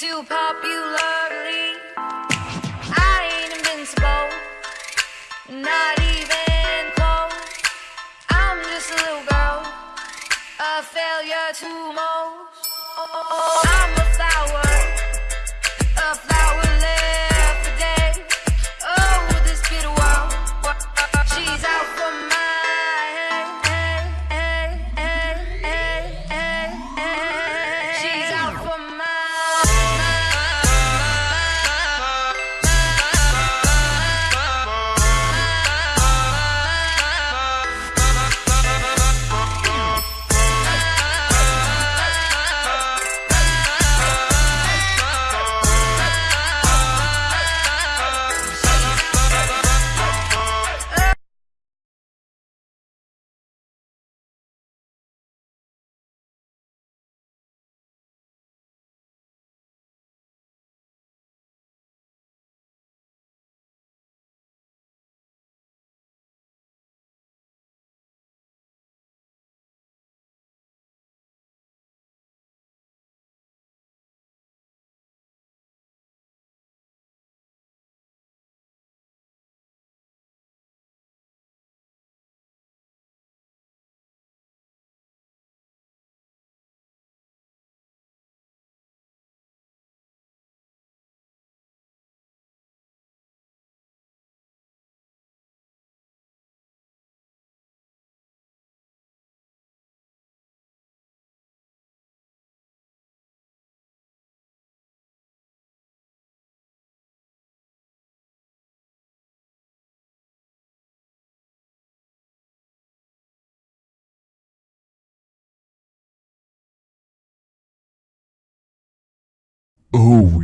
to popularly, I ain't invincible, not even close. I'm just a little girl, a failure to most. I'm a flower, Oh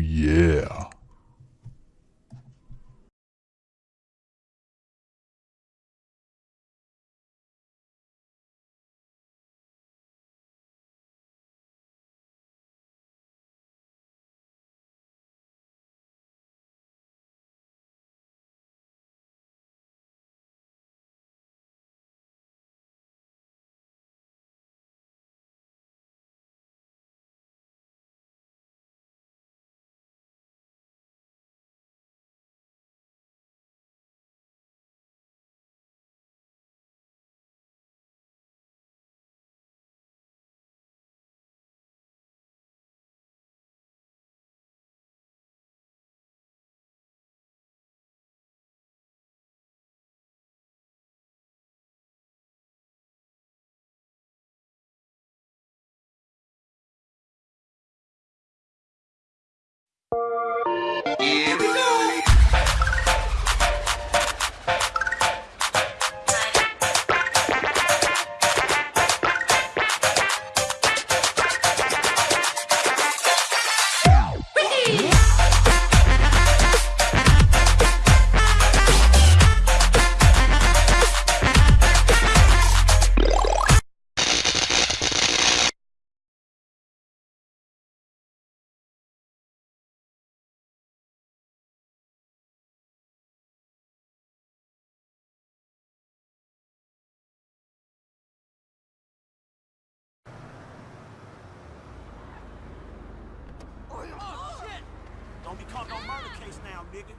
Don't no murder case now, nigga.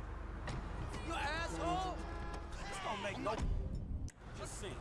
You asshole! This don't make no just sense.